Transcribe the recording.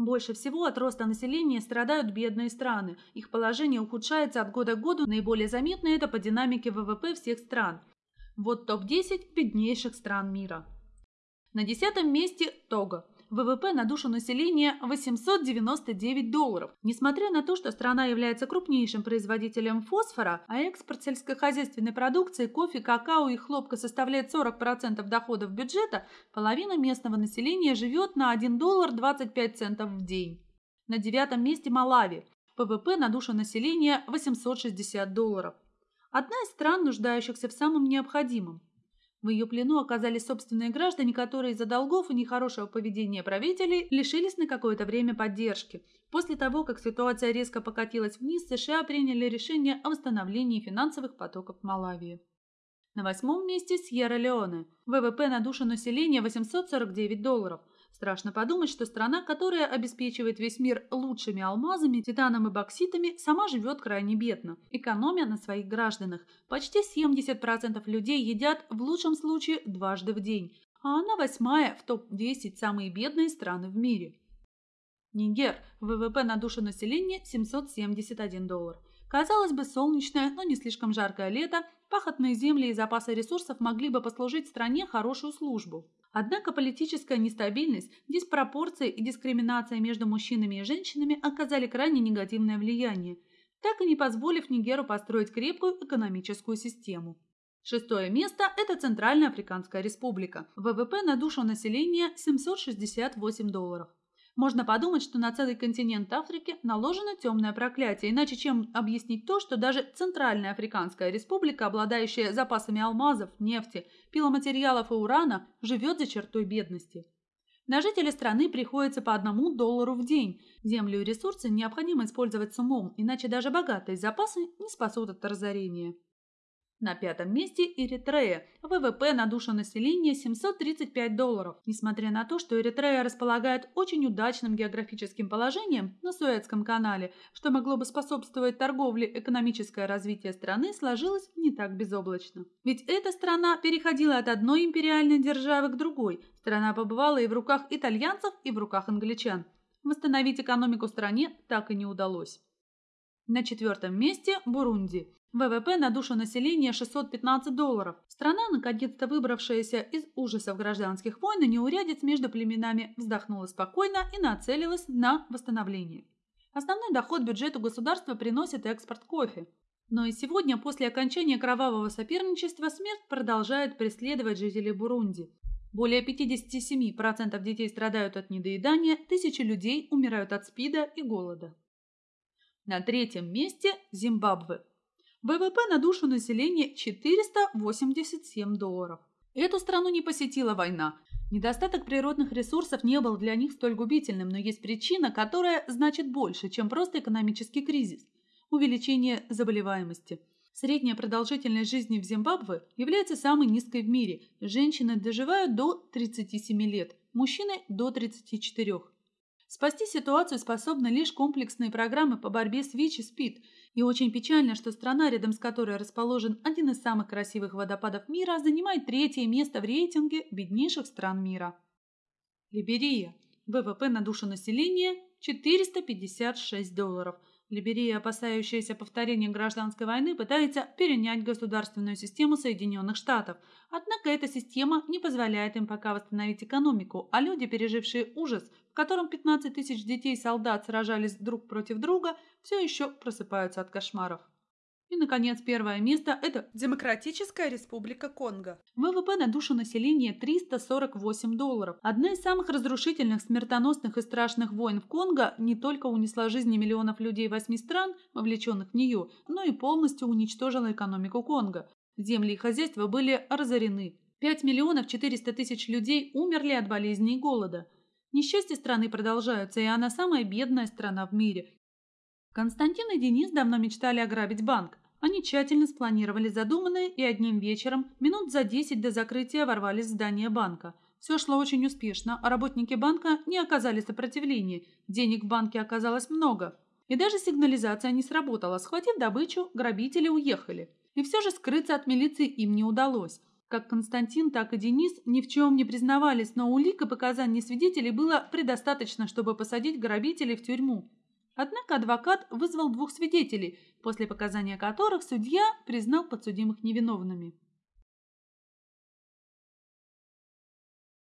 Больше всего от роста населения страдают бедные страны. Их положение ухудшается от года к году. Наиболее заметно это по динамике ВВП всех стран. Вот топ-10 беднейших стран мира. На десятом месте Того. ВВП на душу населения 899 долларов. Несмотря на то, что страна является крупнейшим производителем фосфора, а экспорт сельскохозяйственной продукции, кофе, какао и хлопка составляет 40% доходов бюджета, половина местного населения живет на 1 доллар 25 центов в день. На девятом месте Малави. ВВП на душу населения 860 долларов. Одна из стран, нуждающихся в самом необходимом. В ее плену оказались собственные граждане, которые из-за долгов и нехорошего поведения правителей лишились на какое-то время поддержки. После того, как ситуация резко покатилась вниз, США приняли решение о восстановлении финансовых потоков Малавии. На восьмом месте Сьерра-Леоне. ВВП на душу населения 849 долларов. Страшно подумать, что страна, которая обеспечивает весь мир лучшими алмазами, титаном и бокситами, сама живет крайне бедно, экономя на своих гражданах. Почти 70% людей едят в лучшем случае дважды в день, а она восьмая в топ-10 самые бедные страны в мире. Нигер. ВВП на душу населения 771 доллар. Казалось бы, солнечное, но не слишком жаркое лето, пахотные земли и запасы ресурсов могли бы послужить стране хорошую службу. Однако политическая нестабильность, диспропорции и дискриминация между мужчинами и женщинами оказали крайне негативное влияние, так и не позволив Нигеру построить крепкую экономическую систему. Шестое место – это Центральная Африканская Республика. ВВП на душу населения 768 долларов. Можно подумать, что на целый континент Африки наложено темное проклятие, иначе чем объяснить то, что даже Центральная Африканская Республика, обладающая запасами алмазов, нефти, пиломатериалов и урана, живет за чертой бедности. На жителей страны приходится по одному доллару в день. Землю и ресурсы необходимо использовать с умом, иначе даже богатые запасы не спасут от разорения. На пятом месте Эритрея. ВВП на душу населения 735 долларов. Несмотря на то, что Эритрея располагает очень удачным географическим положением на Суэцком канале, что могло бы способствовать торговле, экономическое развитие страны сложилось не так безоблачно. Ведь эта страна переходила от одной империальной державы к другой. Страна побывала и в руках итальянцев, и в руках англичан. Восстановить экономику стране так и не удалось. На четвертом месте Бурунди. ВВП на душу населения 615 долларов. Страна, наконец-то выбравшаяся из ужасов гражданских войн и неурядиц между племенами, вздохнула спокойно и нацелилась на восстановление. Основной доход бюджету государства приносит экспорт кофе. Но и сегодня, после окончания кровавого соперничества, смерть продолжает преследовать жителей Бурунди. Более 57% детей страдают от недоедания, тысячи людей умирают от СПИДа и голода. На третьем месте Зимбабве. ВВП на душу населения 487 долларов. Эту страну не посетила война. Недостаток природных ресурсов не был для них столь губительным, но есть причина, которая значит больше, чем просто экономический кризис – увеличение заболеваемости. Средняя продолжительность жизни в Зимбабве является самой низкой в мире. Женщины доживают до 37 лет, мужчины – до 34. Спасти ситуацию способны лишь комплексные программы по борьбе с ВИЧ и СПИД. И очень печально, что страна, рядом с которой расположен один из самых красивых водопадов мира, занимает третье место в рейтинге беднейших стран мира. Либерия. ВВП на душу населения 456 долларов – Либерия, опасающаяся повторения гражданской войны, пытается перенять государственную систему Соединенных Штатов. Однако эта система не позволяет им пока восстановить экономику, а люди, пережившие ужас, в котором 15 тысяч детей-солдат сражались друг против друга, все еще просыпаются от кошмаров. И, наконец, первое место – это Демократическая Республика Конго. ВВП на душу населения 348 долларов. Одна из самых разрушительных, смертоносных и страшных войн в Конго не только унесла жизни миллионов людей восьми стран, вовлеченных в нее, но и полностью уничтожила экономику Конго. Земли и хозяйства были разорены. 5 миллионов 400 тысяч людей умерли от болезней и голода. Несчастья страны продолжаются, и она самая бедная страна в мире. Константин и Денис давно мечтали ограбить банк. Они тщательно спланировали задуманное и одним вечером, минут за 10 до закрытия, ворвались в здание банка. Все шло очень успешно, а работники банка не оказали сопротивления. Денег в банке оказалось много. И даже сигнализация не сработала. Схватив добычу, грабители уехали. И все же скрыться от милиции им не удалось. Как Константин, так и Денис ни в чем не признавались, но улик и показаний свидетелей было предостаточно, чтобы посадить грабителей в тюрьму. Однако адвокат вызвал двух свидетелей, после показания которых судья признал подсудимых невиновными.